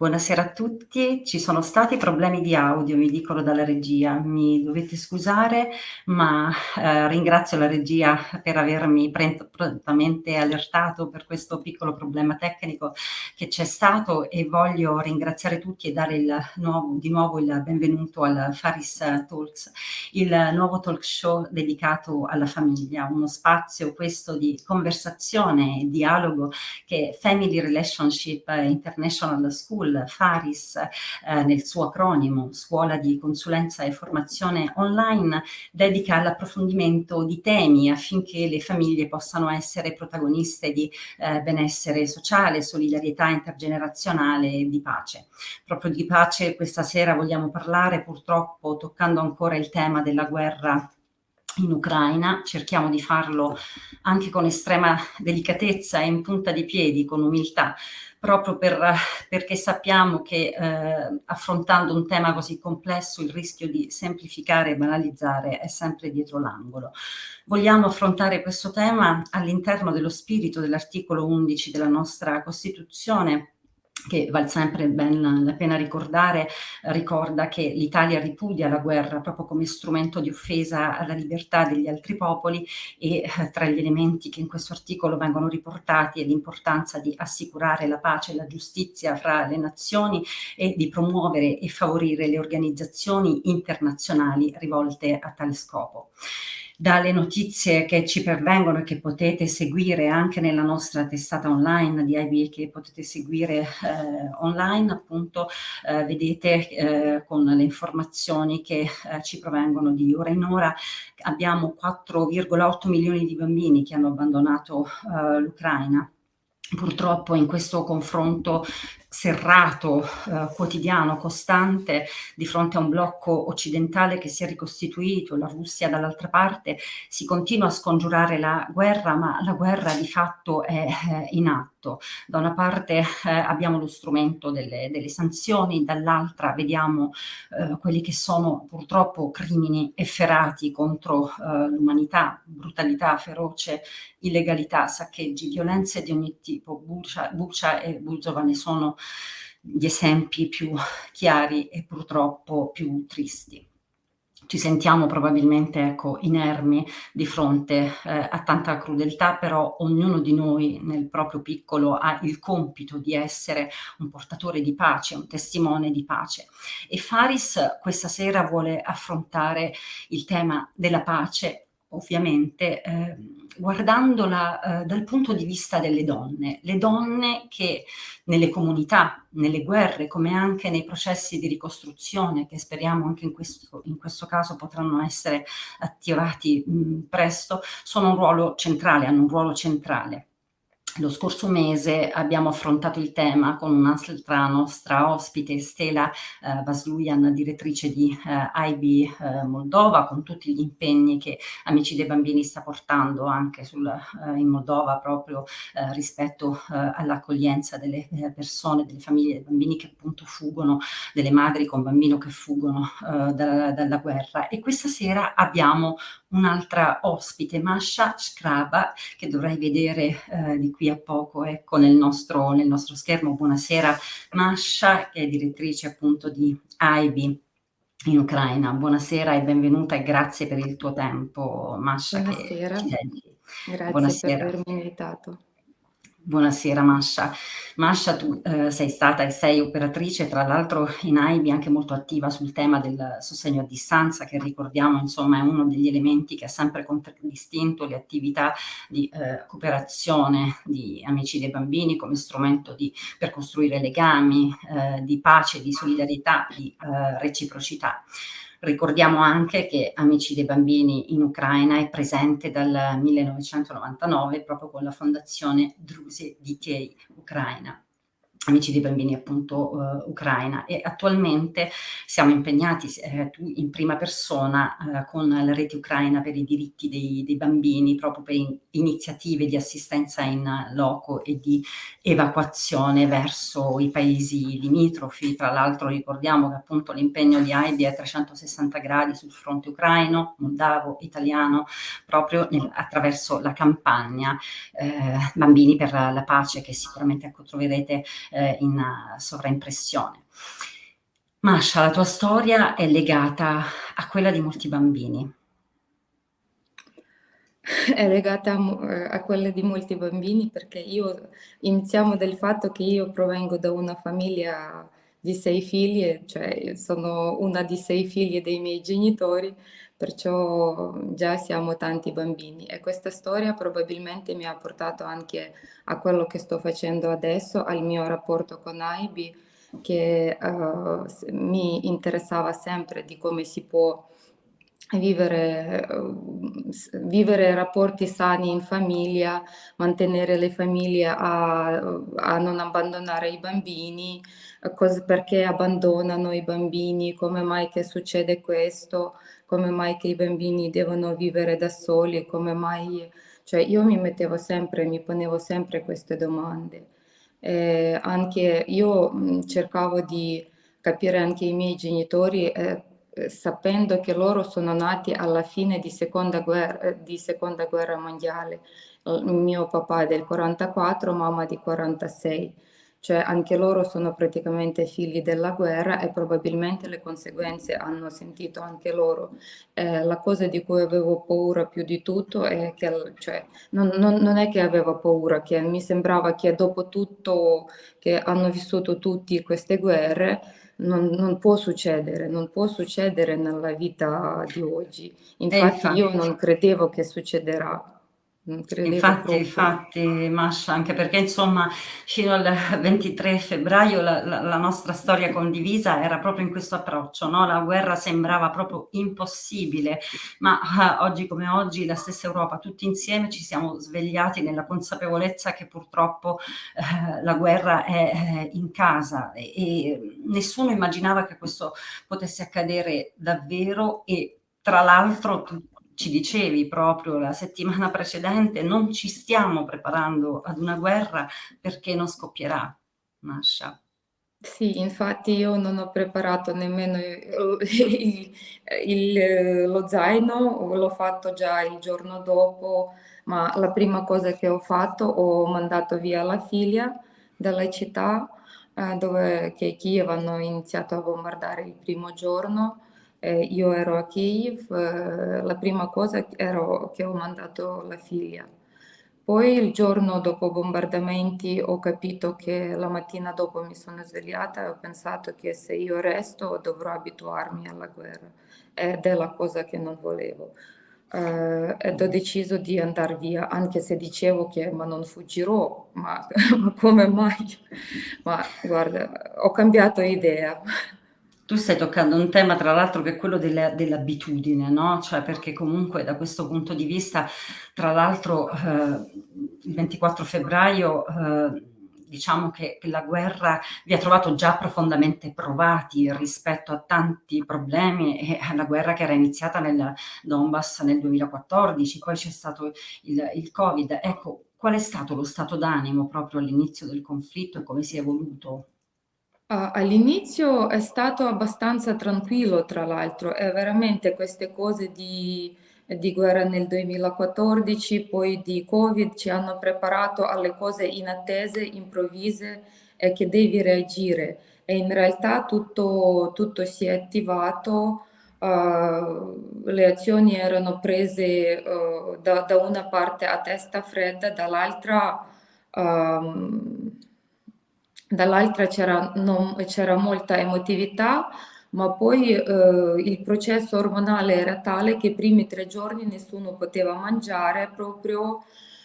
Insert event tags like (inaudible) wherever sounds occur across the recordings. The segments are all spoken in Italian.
Buonasera a tutti. Ci sono stati problemi di audio, mi dicono dalla regia. Mi dovete scusare, ma, ehm, ringrazio la regia per avermi prontamente allertato per questo piccolo problema tecnico che c'è stato e voglio ringraziare tutti e dare il nuovo di nuovo il benvenuto al Faris Talks, il nuovo talk show dedicato alla famiglia, uno spazio questo di conversazione e dialogo che Family Relationship International School School, FARIS, eh, nel suo acronimo, Scuola di Consulenza e Formazione Online, dedica all'approfondimento di temi affinché le famiglie possano essere protagoniste di eh, benessere sociale, solidarietà intergenerazionale e di pace. Proprio di pace questa sera vogliamo parlare, purtroppo toccando ancora il tema della guerra in Ucraina, cerchiamo di farlo anche con estrema delicatezza e in punta di piedi, con umiltà, proprio per, perché sappiamo che eh, affrontando un tema così complesso il rischio di semplificare e banalizzare è sempre dietro l'angolo. Vogliamo affrontare questo tema all'interno dello spirito dell'articolo 11 della nostra Costituzione, che vale sempre ben la pena ricordare, ricorda che l'Italia ripudia la guerra proprio come strumento di offesa alla libertà degli altri popoli e eh, tra gli elementi che in questo articolo vengono riportati è l'importanza di assicurare la pace e la giustizia fra le nazioni e di promuovere e favorire le organizzazioni internazionali rivolte a tale scopo dalle notizie che ci pervengono e che potete seguire anche nella nostra testata online di IB che potete seguire eh, online appunto eh, vedete eh, con le informazioni che eh, ci provengono di ora in ora. Abbiamo 4,8 milioni di bambini che hanno abbandonato eh, l'Ucraina. Purtroppo in questo confronto serrato, eh, quotidiano, costante, di fronte a un blocco occidentale che si è ricostituito, la Russia dall'altra parte, si continua a scongiurare la guerra, ma la guerra di fatto è eh, in atto. Da una parte eh, abbiamo lo strumento delle, delle sanzioni, dall'altra vediamo eh, quelli che sono purtroppo crimini efferati contro eh, l'umanità, brutalità feroce, illegalità, saccheggi, violenze di ogni tipo. Bucia, Bucia e Buzova ne sono gli esempi più chiari e purtroppo più tristi. Ci sentiamo probabilmente ecco, inermi di fronte eh, a tanta crudeltà, però ognuno di noi nel proprio piccolo ha il compito di essere un portatore di pace, un testimone di pace. E Faris questa sera vuole affrontare il tema della pace ovviamente eh, guardandola eh, dal punto di vista delle donne, le donne che nelle comunità, nelle guerre, come anche nei processi di ricostruzione, che speriamo anche in questo, in questo caso potranno essere attivati mh, presto, sono un ruolo centrale, hanno un ruolo centrale. Lo scorso mese abbiamo affrontato il tema con un'altra nostra ospite, Stella eh, Vasluian, direttrice di eh, IB eh, Moldova, con tutti gli impegni che Amici dei Bambini sta portando anche sul, eh, in Moldova proprio eh, rispetto eh, all'accoglienza delle persone, delle famiglie dei bambini che appunto fuggono, delle madri con bambino che fuggono da, dalla guerra. E questa sera abbiamo un'altra ospite, Masha Shkraba, che dovrai vedere di qui a poco ecco, nel, nostro, nel nostro schermo. Buonasera Masha, che è direttrice appunto di AIBI in Ucraina. Buonasera e benvenuta e grazie per il tuo tempo, Masha. Buonasera, grazie Buonasera. per avermi invitato. Buonasera Masha. Masha, tu eh, sei stata e sei operatrice, tra l'altro in AIBI anche molto attiva sul tema del sostegno a distanza, che ricordiamo insomma è uno degli elementi che ha sempre contraddistinto le attività di eh, cooperazione di Amici dei Bambini come strumento di, per costruire legami eh, di pace, di solidarietà, di eh, reciprocità. Ricordiamo anche che Amici dei Bambini in Ucraina è presente dal 1999 proprio con la fondazione Druze DTA Ucraina. Amici dei Bambini appunto uh, Ucraina e attualmente siamo impegnati eh, in prima persona uh, con la rete ucraina per i diritti dei, dei bambini proprio per in, iniziative di assistenza in loco e di evacuazione verso i paesi limitrofi. Tra l'altro ricordiamo che appunto l'impegno di AIBI è a 360 gradi sul fronte ucraino, moldavo, italiano, proprio nel, attraverso la campagna eh, Bambini per la, la, pace che sicuramente ecco, troverete ehm, in sovraimpressione. Masha, la tua storia è legata a quella di molti bambini. È legata a, eh, a quella di molti bambini perché io iniziamo dal fatto che io provengo da una famiglia di sei figlie, cioè sono una di sei figlie dei miei genitori, perciò già siamo tanti bambini e questa storia probabilmente mi ha portato anche a quello che sto facendo adesso, al mio rapporto con Aibi, che uh, mi interessava sempre di come si può vivere, vivere rapporti sani in famiglia, mantenere le famiglie a, a non abbandonare i bambini, cose, perché abbandonano i bambini, come mai che succede questo, come mai che i bambini devono vivere da soli, come mai... Cioè io mi mettevo sempre, mi ponevo sempre queste domande. Eh, anche io mh, cercavo di capire anche i miei genitori eh, sapendo che loro sono nati alla fine di seconda guerra, di seconda guerra mondiale. Mio papà è del 44, mamma di 46 cioè anche loro sono praticamente figli della guerra e probabilmente le conseguenze hanno sentito anche loro. Eh, la cosa di cui avevo paura più di tutto è che, cioè, non, non, non, è che avevo paura, che mi sembrava che dopo tutto che hanno vissuto tutti queste guerre, non, non, può succedere, non può succedere nella vita di oggi. Infatti, infatti io non credevo che succederà. Infatti, infatti, Masha, anche perché insomma fino al 23 febbraio la, la, la, nostra storia condivisa era proprio in questo approccio, no? la guerra sembrava proprio impossibile, ma uh, oggi come oggi la stessa Europa, tutti insieme ci siamo svegliati nella consapevolezza che purtroppo uh, la guerra è, è in casa e, e nessuno immaginava che questo potesse accadere davvero e tra l'altro ci dicevi proprio la settimana (laughs) precedente, non ci stiamo preparando ad una guerra perché non scoppierà, Masha. Sì, infatti io non ho preparato nemmeno (laughs) il, il, lo zaino, l'ho fatto già il giorno dopo, ma la prima cosa che ho fatto ho mandato via la figlia dalla città eh, dove che Kiev hanno iniziato a bombardare il primo giorno eh, io ero a Kiev, eh, la prima cosa era che ho mandato la figlia. Poi il giorno dopo bombardamenti ho capito che la mattina dopo mi sono svegliata e ho pensato che se io resto dovrò abituarmi alla guerra ed è la cosa che non volevo. Uh, ed ho deciso di andare via, anche se dicevo che ma non fuggirò, ma, ma (laughs) come mai? Ma guarda, ho cambiato idea. Tu stai toccando un tema tra l'altro che è quello dell'abitudine, no, cioè perché comunque da questo punto di vista, tra l'altro, eh, il 24 febbraio, eh, diciamo che, che, la guerra vi ha trovato già profondamente provati rispetto a tanti problemi e alla guerra che era iniziata nel Donbass nel 2014, poi c'è stato il, il Covid. Ecco, qual è stato lo stato d'animo proprio all'inizio del conflitto e come si è evoluto? All'inizio è stato abbastanza tranquillo, tra l'altro, e veramente queste cose di, di guerra nel 2014, poi di Covid, ci hanno preparato alle cose inattese, improvvise e che devi reagire. E in realtà tutto, tutto si è attivato, uh, le azioni erano prese uh, da, da, una parte a testa fredda, dall'altra... Um, dall'altra c'era, molta emotività, ma poi eh, il processo ormonale era tale che i primi tre giorni nessuno poteva mangiare proprio,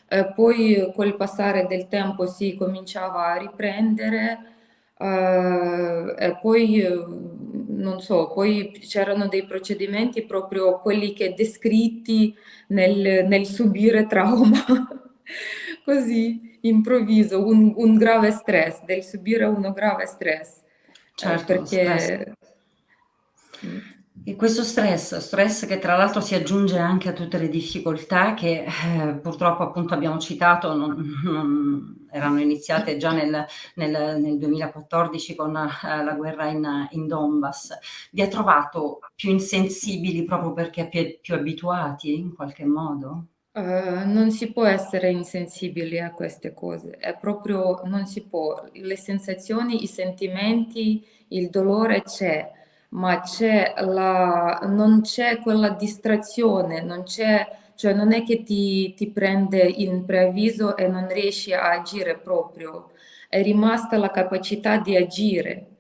eh, poi col passare del tempo si cominciava a riprendere eh, e poi eh, non so, poi c'erano dei procedimenti proprio quelli che descritti nel, nel subire trauma, (laughs) (laughs) così improvviso, un, un, grave stress, del subire uno grave stress. Eh, certo, perché... Stress. E questo stress, stress che tra l'altro si aggiunge anche a tutte le difficoltà che eh, purtroppo appunto abbiamo citato, non, non erano iniziate già nel, nel, nel 2014 con eh, la guerra in, in, Donbass, vi ha trovato più insensibili proprio perché più, più abituati in qualche modo? Uh, non si può essere insensibili a queste cose, è proprio non si può. Le sensazioni, i sentimenti, il dolore c'è, ma c'è la, non c'è quella distrazione, non c'è, cioè non è che ti, ti prende in preavviso e non riesci a agire proprio, è rimasta la capacità di agire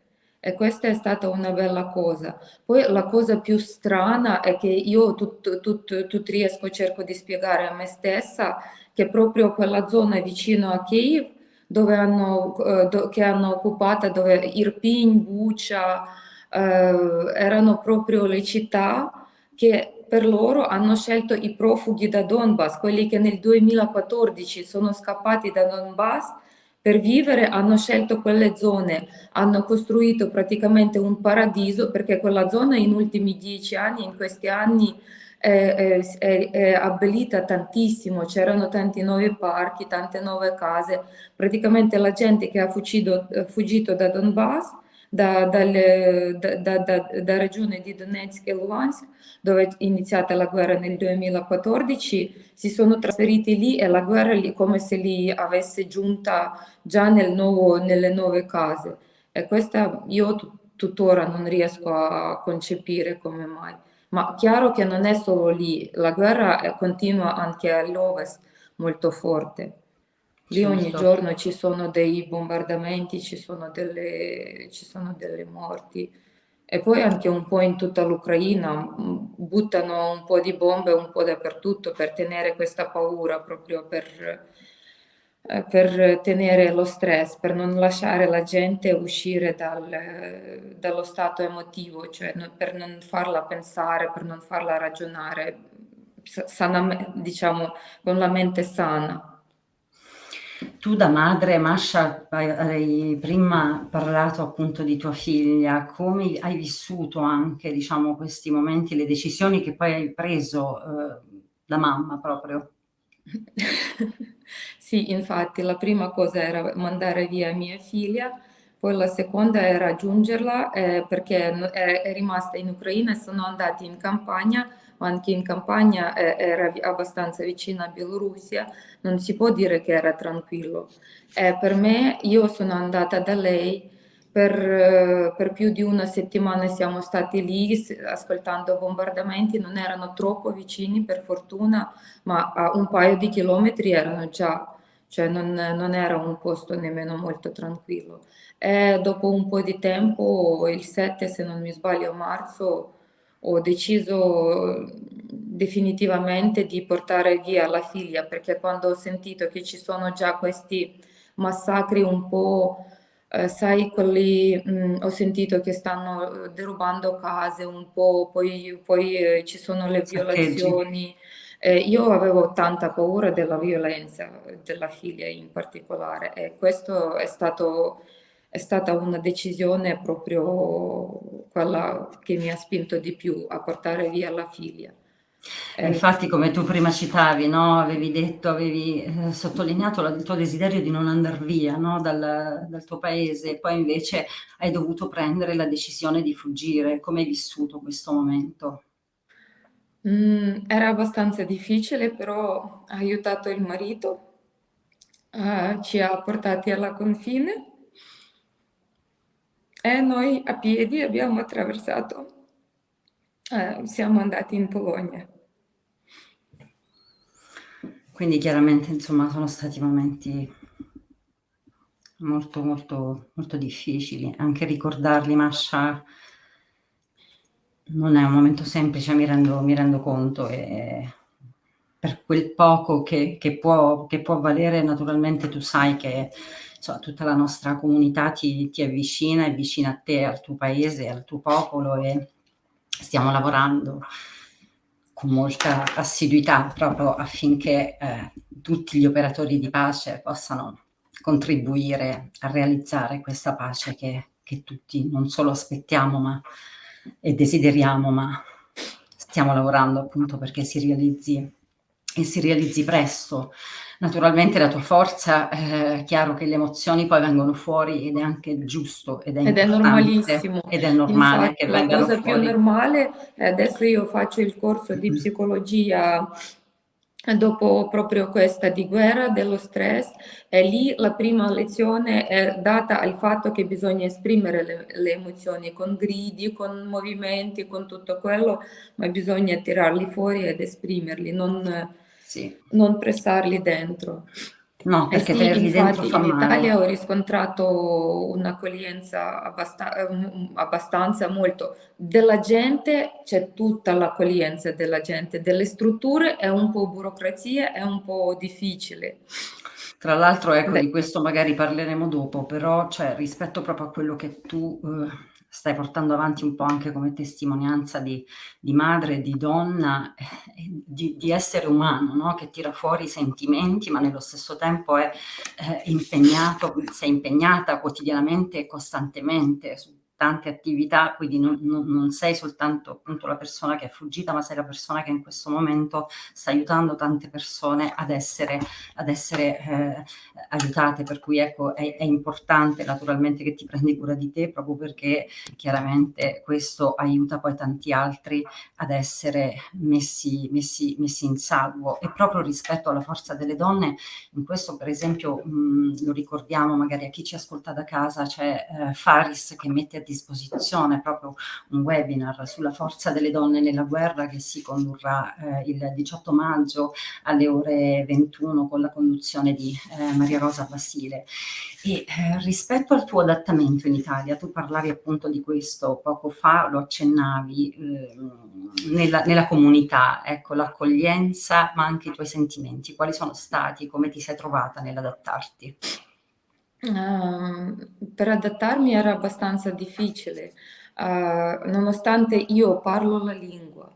e questa è stata una bella cosa. Poi la cosa più strana è che io tutto, tutto, tutto riesco, cerco di spiegare a me stessa che proprio quella zona vicino a Kiev, dove hanno, eh, che hanno occupato, dove Irpin, Bucha, eh, erano proprio le città che per loro hanno scelto i profughi da Donbass, quelli che nel 2014 sono scappati da Donbass per vivere hanno scelto quelle zone, hanno costruito praticamente un paradiso perché quella zona in ultimi dieci anni, in questi anni è, è, è, abbellita tantissimo, c'erano tanti nuovi parchi, tante nuove case, praticamente la gente che ha fuggito, fuggito da Donbass da, dalle, da, da, da, regione di Donetsk e Luhansk, dove è iniziata la guerra nel 2014, si sono trasferiti lì e la guerra lì come se li avesse giunta già nel nuovo, nelle nuove case. E questa io tuttora non riesco a concepire come mai. Ma chiaro che non è solo lì, la guerra continua anche all'ovest molto forte. Lì ogni giorno ci sono dei bombardamenti, ci sono delle, ci sono delle morti e poi anche un po' in tutta l'Ucraina buttano un po' di bombe un po' dappertutto per tenere questa paura, proprio per, eh, per tenere lo stress, per non lasciare la gente uscire dal, dallo stato emotivo, cioè per non farla pensare, per non farla ragionare, sana, diciamo, con la mente sana. Tu da madre, Masha, hai prima parlato appunto di tua figlia, come hai vissuto anche, diciamo, questi momenti, le decisioni che poi hai preso eh, da mamma proprio? (laughs) sì, infatti la prima cosa era mandare via mia figlia, poi la seconda era raggiungerla eh, perché è, rimasta in Ucraina e sono andati in campagna anche in campagna era abbastanza vicina a Bielorussia, non si può dire che era tranquillo. Eh, per me, io sono andata da lei, per, per, più di una settimana siamo stati lì ascoltando bombardamenti, non erano troppo vicini per fortuna, ma a un paio di chilometri erano già, cioè non, non era un posto nemmeno molto tranquillo. E dopo un po' di tempo, il 7 se non mi sbaglio marzo, ho deciso definitivamente di portare via la figlia perché quando ho sentito che ci sono già questi massacri un po', eh, sai, quelli, mh, ho sentito che stanno derubando case un po', poi, poi eh, ci sono le violazioni. Eh, io avevo tanta paura della violenza della figlia in particolare e questo è stato è stata una decisione proprio quella che mi ha spinto di più a portare via la figlia. Eh, infatti come tu prima citavi, no? avevi detto, avevi eh, sottolineato il tuo desiderio di non andare via no? dal, dal, tuo paese e poi invece hai dovuto prendere la decisione di fuggire. Come hai vissuto questo momento? Mm, era abbastanza difficile, però ha aiutato il marito, uh, ci ha portati alla confine e noi a piedi abbiamo attraversato, eh, siamo andati in Polonia. Quindi chiaramente insomma sono stati momenti molto molto molto difficili, anche ricordarli Masha non è un momento semplice, mi rendo, mi rendo conto e per quel poco che, che, può, che può valere naturalmente tu sai che insomma, tutta la nostra comunità ti, ti avvicina, è vicina a te, al tuo paese, al tuo popolo e stiamo lavorando con molta assiduità proprio affinché eh, tutti gli operatori di pace possano contribuire a realizzare questa pace che, che tutti non solo aspettiamo ma, e desideriamo, ma stiamo lavorando appunto perché si realizzi e si realizzi presto. Naturalmente la tua forza, è eh, chiaro che le emozioni poi vengono fuori ed è anche giusto ed è, ed è normalissimo. Ed è normale Infatti, che vengano fuori. La cosa più normale, adesso io faccio il corso di psicologia dopo proprio questa di guerra, dello stress, e lì la prima lezione è data al fatto che bisogna esprimere le, le emozioni con gridi, con movimenti, con tutto quello, ma bisogna tirarli fuori ed esprimerli, non, sì. non pressarli dentro. No, perché eh sì, tenerli dentro fa in Italia ho riscontrato un'accoglienza abbast abbastanza molto della gente, c'è tutta l'accoglienza della gente, delle strutture è un po' burocrazia, è un po' difficile. Tra l'altro, ecco, Beh. di questo magari parleremo dopo, però, cioè, rispetto proprio a quello che tu eh, stai portando avanti un po' anche come testimonianza di, di madre, di donna, eh, di, di, essere umano, no? che tira fuori i sentimenti, ma nello stesso tempo è eh, impegnato, sei impegnata quotidianamente e costantemente su tante attività, quindi non, non, non, sei soltanto appunto la persona che è fuggita, ma sei la persona che in questo momento sta aiutando tante persone ad essere, ad essere eh, aiutate, per cui ecco è, è, importante naturalmente che ti prendi cura di te proprio perché chiaramente questo aiuta poi tanti altri ad essere messi, messi, messi in salvo. E proprio rispetto alla forza delle donne, in questo per esempio mh, lo ricordiamo magari a chi ci ascolta da casa, c'è eh, Faris che mette a disposizione disposizione proprio un webinar sulla forza delle donne nella guerra che si condurrà eh, il 18 maggio alle ore 21 con la conduzione di eh, Maria Rosa Basile. E eh, rispetto al tuo adattamento in Italia, tu parlavi appunto di questo poco fa, lo accennavi, ehm, nella, nella comunità, ecco, l'accoglienza, ma anche i tuoi sentimenti, quali sono stati, come ti sei trovata nell'adattarti? Uh, per adattarmi era abbastanza difficile, uh, nonostante io parlo la lingua,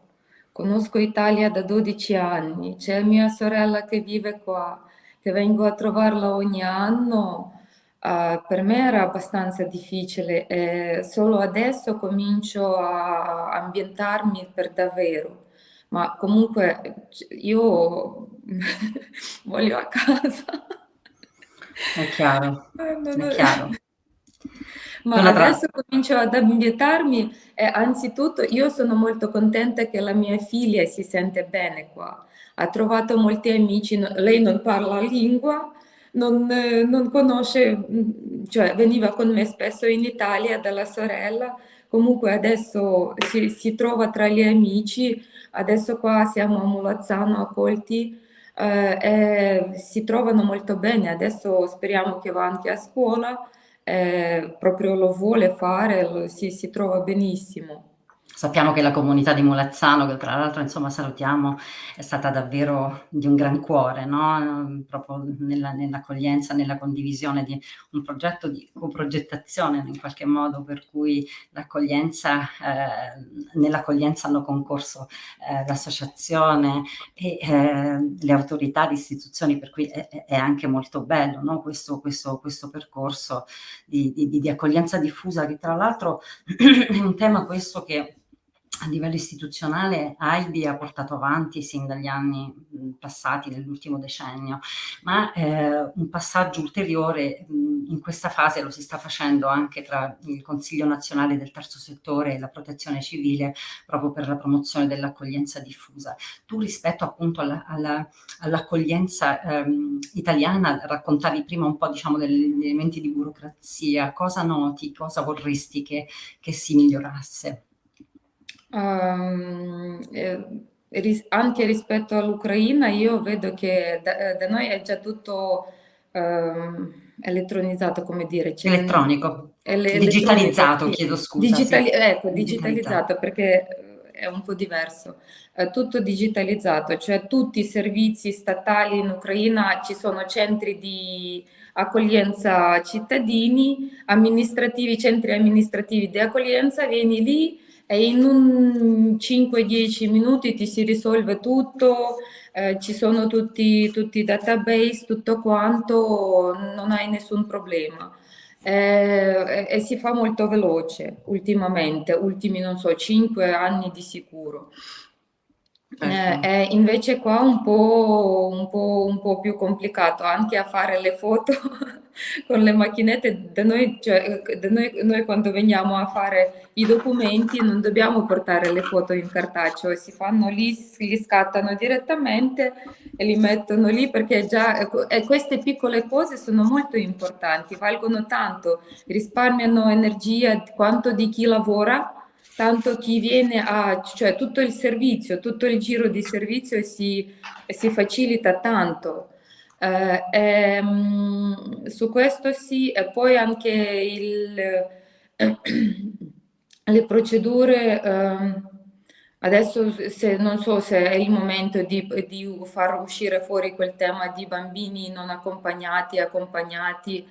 conosco Italia da 12 anni, c'è mia sorella che vive qua, che vengo a trovarla ogni anno, uh, per me era abbastanza difficile e solo adesso comincio a ambientarmi per davvero. Ma comunque io (laughs) voglio a casa. È chiaro, è chiaro. Ma adesso comincio ad ambientarmi e anzitutto io sono molto contenta che la mia figlia si sente bene qua. Ha trovato molti amici, lei non parla lingua, non, non conosce, cioè veniva con me spesso in Italia dalla sorella, comunque adesso si, si trova tra gli amici, adesso qua siamo a Mulazzano accolti eh, si trovano molto bene, adesso speriamo che va anche a scuola, eh, proprio lo vuole fare, si, si trova benissimo. Sappiamo che la comunità di Molazzano, che tra l'altro insomma salutiamo, è stata davvero di un gran cuore, no? proprio nell'accoglienza, nell nella condivisione di un progetto di coprogettazione in qualche modo, per cui eh, nell'accoglienza hanno concorso eh, l'associazione e eh, le autorità, le istituzioni, per cui è, è anche molto bello no? questo, questo, questo, percorso di, di, di accoglienza diffusa, che tra l'altro (clears throat) è un tema questo che a livello istituzionale AIBI ha portato avanti sin dagli anni passati, nell'ultimo decennio, ma eh, un passaggio ulteriore mh, in questa fase lo si sta facendo anche tra il Consiglio nazionale del terzo settore e la protezione civile proprio per la promozione dell'accoglienza diffusa. Tu rispetto appunto all'accoglienza all ehm, italiana raccontavi prima un po' diciamo degli elementi di burocrazia, cosa noti, cosa vorresti che, che si migliorasse? Um, eh, anche rispetto all'Ucraina io vedo che da, da, noi è già tutto um, elettronizzato, come dire. Elettronico, ele digitalizzato, chiedo scusa. Digitali sì. Ecco, digitalizzato, digitalizzato perché è un po' diverso. È tutto digitalizzato, cioè tutti i servizi statali in Ucraina, ci sono centri di accoglienza cittadini, amministrativi, centri amministrativi di accoglienza, vieni lì, e in un 5-10 minuti ti si risolve tutto, eh, ci sono tutti, tutti i database, tutto quanto, non hai nessun problema. Eh, e, si fa molto veloce ultimamente, ultimi non so, 5 anni di sicuro. Eh, eh, invece qua un po', un, po', un po' più complicato anche a fare le foto (laughs) con le macchinette, da noi, cioè, da noi, noi, quando veniamo a fare i documenti non dobbiamo portare le foto in cartaceo, si fanno lì, li scattano direttamente e li mettono lì perché già e queste piccole cose sono molto importanti, valgono tanto, risparmiano energia quanto di chi lavora, tanto chi viene a, cioè tutto il servizio, tutto il giro di servizio si, si facilita tanto. Eh, ehm, su questo sì, e poi anche il, eh, (clears throat) le procedure, eh, adesso se, non so se è il momento di, di, far uscire fuori quel tema di bambini non accompagnati, accompagnati,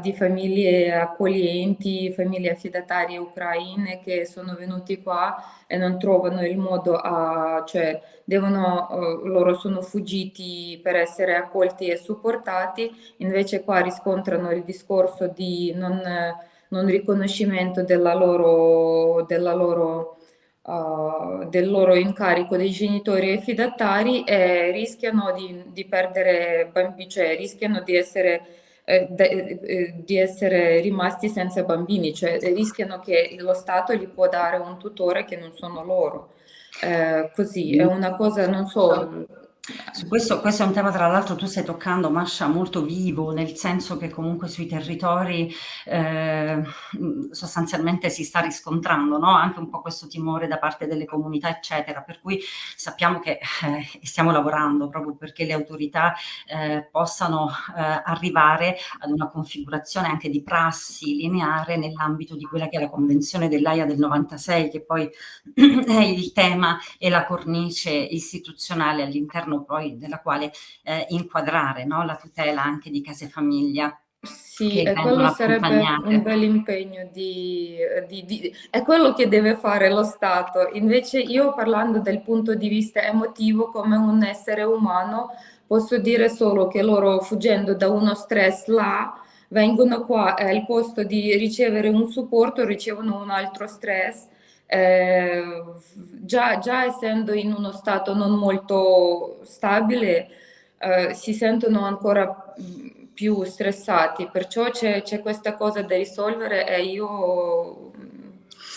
di famiglie accoglienti, famiglie affidatarie ucraine che sono venuti qua e non trovano il modo a, cioè devono, uh, loro sono fuggiti per essere accolti e supportati, invece qua riscontrano il discorso di non, non riconoscimento della loro, della loro Uh, del loro incarico dei genitori e fidatari e rischiano di, di perdere bambini, cioè rischiano di essere eh, de, eh, di essere rimasti senza bambini, cioè rischiano che lo Stato gli può dare un tutore che non sono loro. Eh, così è una cosa, non so, su questo, questo è un tema tra l'altro tu stai toccando Mascia molto vivo, nel senso che comunque sui territori eh, sostanzialmente si sta riscontrando no? anche un po' questo timore da parte delle comunità eccetera, per cui sappiamo che eh, stiamo lavorando proprio perché le autorità eh, possano eh, arrivare ad una configurazione anche di prassi lineare nell'ambito di quella che è la convenzione dell'AIA del 96 che poi (clears throat) è il tema e la cornice istituzionale all'interno all'interno poi della quale eh, inquadrare no? la tutela anche di case famiglia. Sì, e quello sarebbe un bel impegno di, di, di, è quello che deve fare lo Stato. Invece io parlando del punto di vista emotivo come un essere umano, posso dire solo che loro fuggendo da uno stress là, vengono qua e al posto di ricevere un supporto ricevono un altro stress eh, già, già, essendo in uno stato non molto stabile, eh, si sentono ancora più stressati, perciò c'è questa cosa da risolvere e io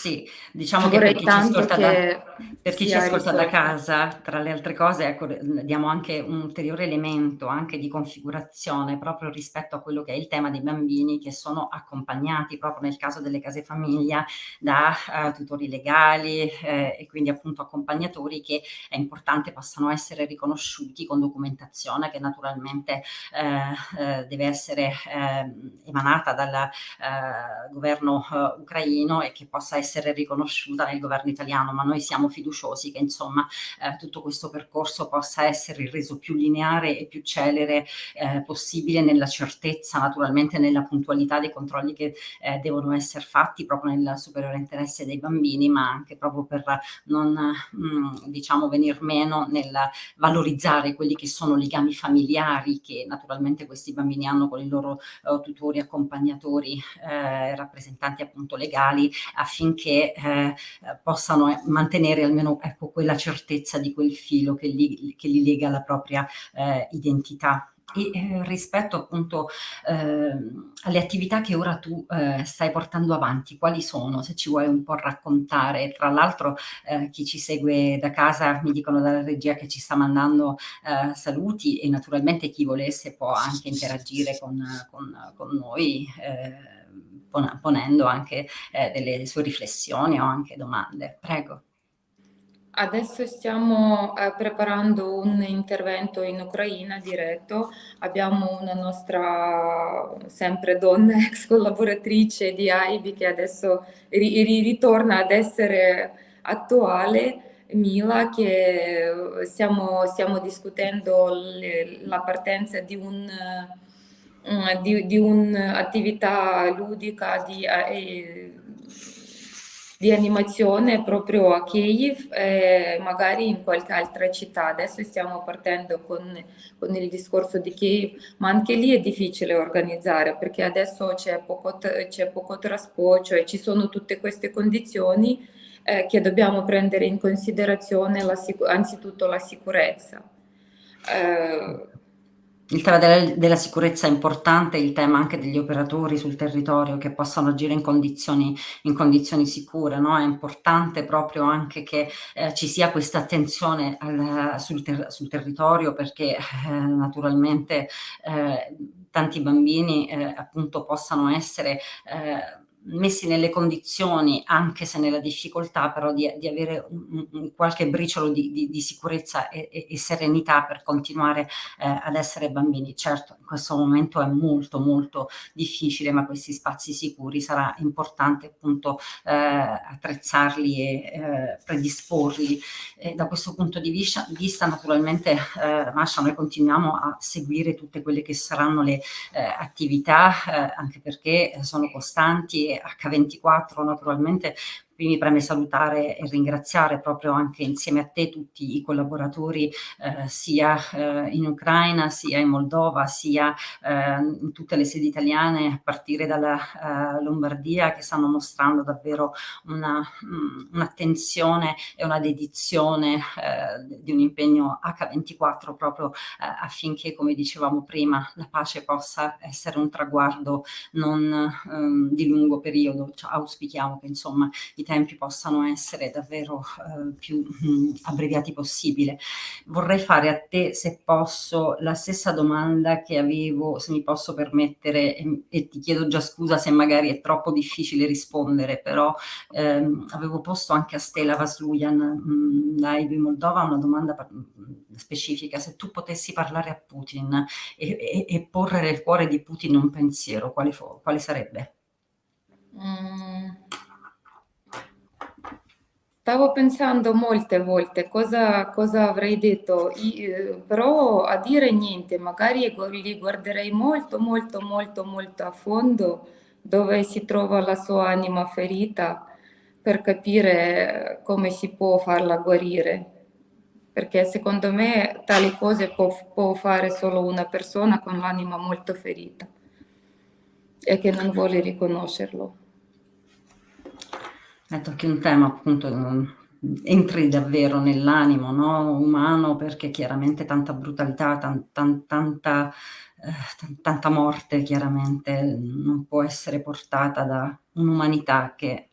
sì, diciamo che per chi ci ascolta, da, per chi ci ascolta da, casa, tra le altre cose, ecco, diamo anche un ulteriore elemento anche di configurazione proprio rispetto a quello che è il tema dei bambini che sono accompagnati proprio nel caso delle case famiglia da uh, tutori legali eh, e quindi appunto accompagnatori che è importante possano essere riconosciuti con documentazione che naturalmente eh, eh, deve essere ehm, emanata dal eh, governo eh, ucraino e che possa essere essere riconosciuta nel governo italiano, ma noi siamo fiduciosi che insomma eh, tutto questo percorso possa essere reso più lineare e più celere eh, possibile nella certezza, naturalmente nella puntualità dei controlli che eh, devono essere fatti proprio nel superiore interesse dei bambini, ma anche proprio per non mh, mm, diciamo venir meno nel valorizzare quelli che sono legami familiari che naturalmente questi bambini hanno con i loro uh, tutori, accompagnatori, eh, rappresentanti appunto legali affinché che eh, possano mantenere almeno ecco, quella certezza di quel filo che li, che li lega alla propria eh, identità. E eh, rispetto appunto eh, alle attività che ora tu eh, stai portando avanti, quali sono? Se ci vuoi un po' raccontare. Tra l'altro eh, chi ci segue da casa mi dicono dalla regia che ci sta mandando eh, saluti e naturalmente chi volesse può anche interagire con, con, con noi eh, ponendo anche eh, delle sue riflessioni o anche domande. Prego. Adesso stiamo eh, preparando un intervento in Ucraina diretto, abbiamo una nostra sempre donna (laughs) ex collaboratrice di AIBI che adesso ri ritorna ad essere attuale, Mila, che stiamo, stiamo discutendo la partenza di un di, di un'attività ludica di, eh, di, animazione proprio a Kiev e magari in qualche altra città. Adesso stiamo partendo con, con il discorso di Kiev, ma anche lì è difficile organizzare perché adesso c'è poco, poco trasporto, cioè ci sono tutte queste condizioni eh, che dobbiamo prendere in considerazione la, anzitutto la sicurezza. Eh, Il tema del della sicurezza è importante, il tema anche degli operatori sul territorio che possano agire in condizioni in condizioni sicure, no, è importante proprio anche che, ehm, ci sia questa attenzione al sul ter sul territorio perché, eh, naturalmente, ehm, tanti bambini, ehm, appunto possano essere, ehm, messi nelle condizioni, anche se nella difficoltà, però di di avere un un qualche briciolo di di di sicurezza e e e serenità per continuare, ehm, ad essere bambini. Certo, in questo momento è molto, molto difficile, ma questi spazi sicuri sarà importante appunto, ehm, attrezzarli e, ehm, predisporli. E da questo punto di viscia vista naturalmente, ehm, Masha, noi continuiamo a seguire tutte quelle che saranno le, ehm, attività, ehm, anche perché sono costanti H24 naturalmente mi preme salutare e ringraziare proprio anche insieme a te tutti i collaboratori, ehm, sia, ehm, in Ucraina, sia in Moldova, sia, ehm, in tutte le sedi italiane a partire dalla, ehm, Lombardia che stanno mostrando davvero mhmm, un'attenzione e una dedizione, ehm, di un impegno H24 proprio, ehm, affinché, come dicevamo prima, la pace possa essere un traguardo non, ehm, di lungo periodo. Cioè auspichiamo che insomma i tempi possano essere davvero, ehm, più, mhmm, abbreviati possibile. Vorrei fare a te, se posso, la stessa domanda che avevo, se mi posso permettere, e e ti chiedo già scusa se magari è troppo difficile rispondere, però, ehm, avevo posto anche a Stella Vaslujan, mhmm, live in Moldova, una domanda mhmm, specifica: se tu potessi parlare a Putin e e e porre nel cuore di Putin un pensiero, quale quale sarebbe? Mhmm Stavo pensando molte volte cosa cosa avrei detto, i uhm, però a dire niente, magari li guarderei molto, molto, molto, molto a fondo dove si trova la sua anima ferita, per capire come si può farla guarire. Perché secondo me tali cose può può fare solo una persona con l'anima molto ferita e che non vuole riconoscerlo. Tocchi un tema appunto, entri davvero nell'animo, no, umano perché chiaramente tanta brutalità, tan tan tanta tan tanta morte chiaramente non può essere portata da un'umanità che,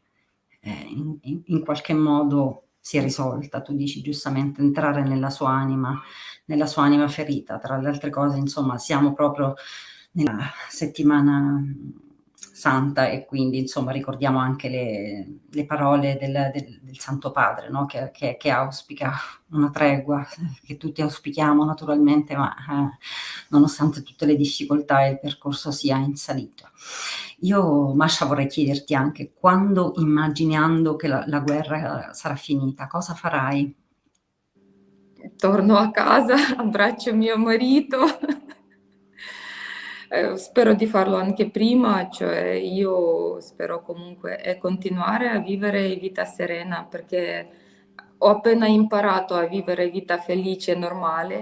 ehm, in in qualche modo si è risolta. Tu dici giustamente entrare nella sua anima nella sua anima ferita. Tra le altre cose, insomma, siamo proprio nella settimana, santa e quindi insomma ricordiamo anche le le parole del del del Santo Padre, no, che che che auspica una tregua, (laughs) che tutti auspichiamo naturalmente, ma, eh, nonostante tutte le difficoltà il percorso sia in salita. Io Masha vorrei chiederti anche: quando immaginando che la la guerra sarà finita, cosa farai? Torno a casa, (laughs) abbraccio mio marito. Ehm, spero di farlo anche prima, cioè io spero comunque e continuare a vivere vita serena, perché ho appena imparato a vivere vita felice e normale,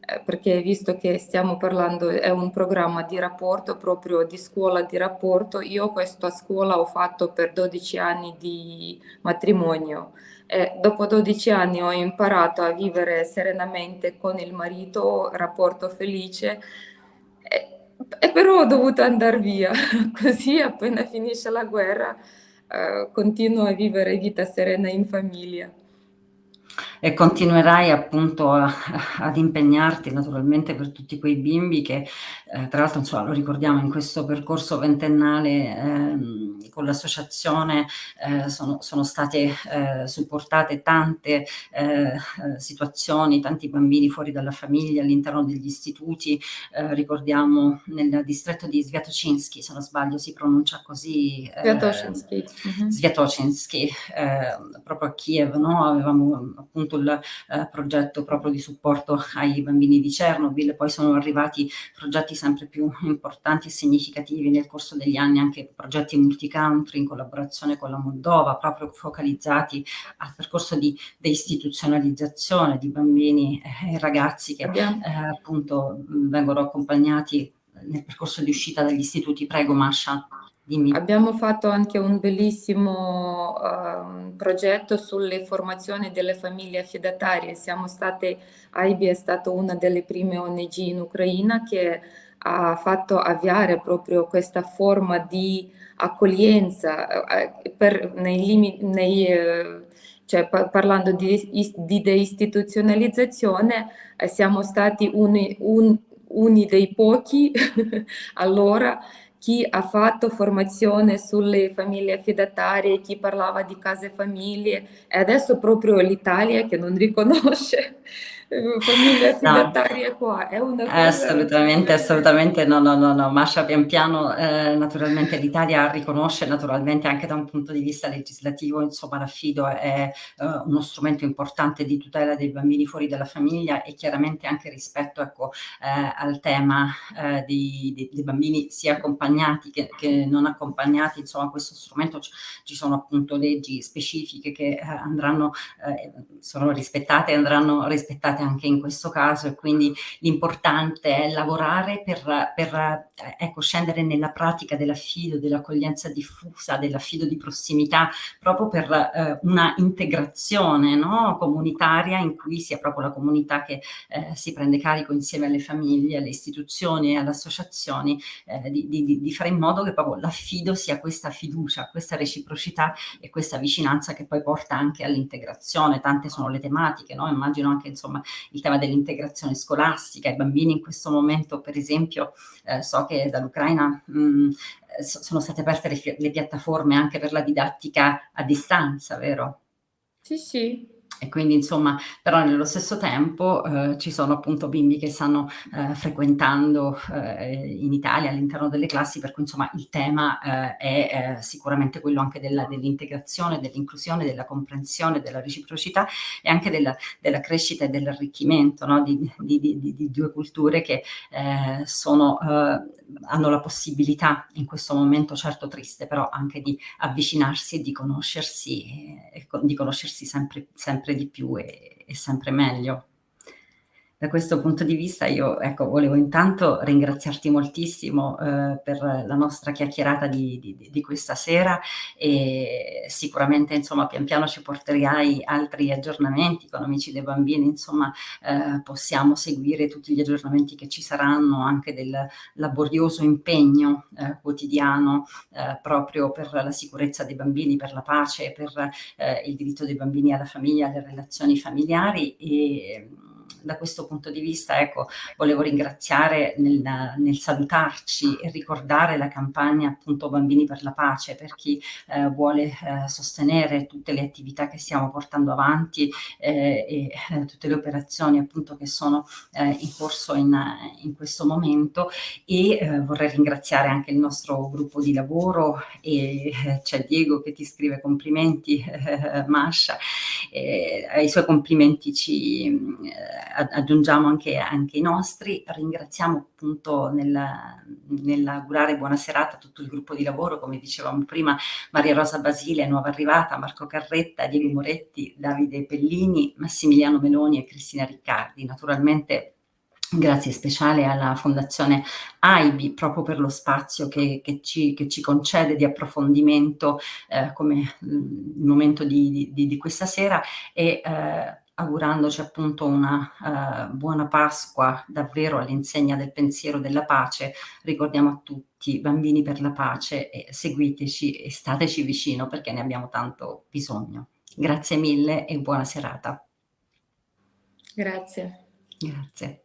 ehm, perché visto che stiamo parlando è un programma di rapporto, proprio di scuola di rapporto, io questa scuola ho fatto per 12 anni di matrimonio e dopo 12 anni ho imparato a vivere serenamente con il marito, rapporto felice, e però ho dovuto andar via. (laughs) Così appena finisce la guerra, ehm, continuo a vivere vita serena in famiglia. E continuerai appunto a (laughs) ad impegnarti naturalmente per tutti quei bimbi che, ehm, tra l'altro insomma lo ricordiamo in questo percorso ventennale, ehm, con l'associazione, ehm, sono sono state, ehm, supportate tante, ehm, situazioni, tanti bambini fuori dalla famiglia, all'interno degli istituti. Ehm, ricordiamo nel distretto di Sviatoczynski, se non sbaglio si pronuncia così, Sviatoszynski, mh-mh. Sviatoczynski, ehm, proprio a Kiev, no, avevamo appunto il, ehm, progetto proprio di supporto ai bambini di Chernobyl, poi sono arrivati progetti sempre più importanti e significativi nel corso degli anni, anche progetti multi-country in collaborazione con la Moldova, proprio focalizzati al percorso di deistituzionalizzazione di bambini e ragazzi che, ehm, appunto, vengono accompagnati nel percorso di uscita dagli istituti. Prego Masha. Dimmi. Abbiamo fatto anche un bellissimo, uhm, progetto sulle formazioni delle famiglie affidatarie. Siamo state AIBI è stato una delle prime ONG in Ucraina che ha fatto avviare proprio questa forma di accoglienza, uhm, per nei limi nei ehm, cioè pa parlando di di deistituzionalizzazione, siamo stati uni un uni dei pochi (laughs) allora chi ha fatto formazione sulle famiglie affidatarie, chi parlava di case famiglie. E adesso proprio l'Italia che non riconosce famiglie No. affidatarie qua, è una cosa Assolutamente, assolutamente no, no, no, no. Masha pian piano, ehm, naturalmente l'Italia riconosce naturalmente anche da un punto di vista legislativo, insomma l'affido è, uhm, uno strumento importante di tutela dei bambini fuori dalla famiglia e chiaramente anche rispetto, ecco, ehm, al tema, ehm, dei dei dei bambini sia accompagnati che che non accompagnati, insomma questo strumento ci sono appunto leggi specifiche che, ehm, andranno ehm, sono rispettate e andranno rispettate anche in questo caso e quindi l'importante è lavorare per per, e ecco, scendere nella pratica dell'affido, dell'accoglienza diffusa, dell'affido di prossimità, proprio per, ehm, una integrazione, no, comunitaria in cui sia proprio la comunità che, ehm, si prende carico insieme alle famiglie, alle istituzioni e alle associazioni, ehm, di di di fare in modo che proprio l'affido sia questa fiducia, questa reciprocità e questa vicinanza che poi porta anche all'integrazione. Tante sono le tematiche, no, immagino anche insomma il tema dell'integrazione scolastica. I bambini in questo momento per esempio, ehm, so che dall'Ucraina, so sono state aperte le le piattaforme anche per la didattica a distanza, vero? Sì, sì. E quindi insomma però nello stesso tempo, uhm, ci sono appunto bimbi che stanno, ehm, frequentando, ehm, in Italia all'interno delle classi, per cui insomma il tema, ehm, è, ehm, sicuramente quello anche dell'integrazione, dell'inclusione, della comprensione, della reciprocità e anche della della crescita e dell'arricchimento, no, di di di di 2 culture che, ehm, sono hanno la possibilità in questo momento certo triste, però anche di avvicinarsi e di conoscersi e e co di conoscersi sempre sempre di più e e sempre meglio. Da questo punto di vista io, ecco, volevo intanto ringraziarti moltissimo, uhm, per la nostra chiacchierata di di di questa sera e sicuramente insomma pian piano ci porterai altri aggiornamenti con Amici dei Bambini, insomma, ehm, possiamo seguire tutti gli aggiornamenti che ci saranno anche del laborioso impegno, ehm, quotidiano, ehm, proprio per la sicurezza dei bambini, per la pace, per, ehm, il diritto dei bambini alla famiglia, alle relazioni familiari e, da questo punto di vista, ecco, volevo ringraziare nel nel salutarci e ricordare la campagna appunto Bambini per la pace, per chi, ehm, vuole, ehm, sostenere tutte le attività che stiamo portando avanti, ehm, e tutte le operazioni appunto che sono, ehm, in corso in in questo momento. E, vorrei ringraziare anche il nostro gruppo di lavoro e c'è Diego che ti scrive complimenti, (laughs) Masha, ai suoi complimenti ci, aggiungiamo anche anche i nostri. Ringraziamo appunto nel nell'augurare buona serata a tutto il gruppo di lavoro, come dicevamo prima, Maria Rosa Basile, nuova arrivata, Marco Carretta, Diego Moretti, Davide Pellini, Massimiliano Meloni e Cristina Riccardi. Naturalmente grazie speciale alla Fondazione AIBI proprio per lo spazio che che ci che ci concede di approfondimento, ehm, come, mhmm, il momento di di di questa sera e, ehm, augurandoci appunto una, ehm, buona Pasqua davvero all'insegna del pensiero della pace, ricordiamo a tutti: Bambini per la pace e seguiteci e stateci vicino perché ne abbiamo tanto bisogno. Grazie mille e buona serata. Grazie. Grazie.